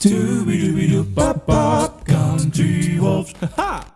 Dooby dooby doo bop bop. Country Wolves. Ha!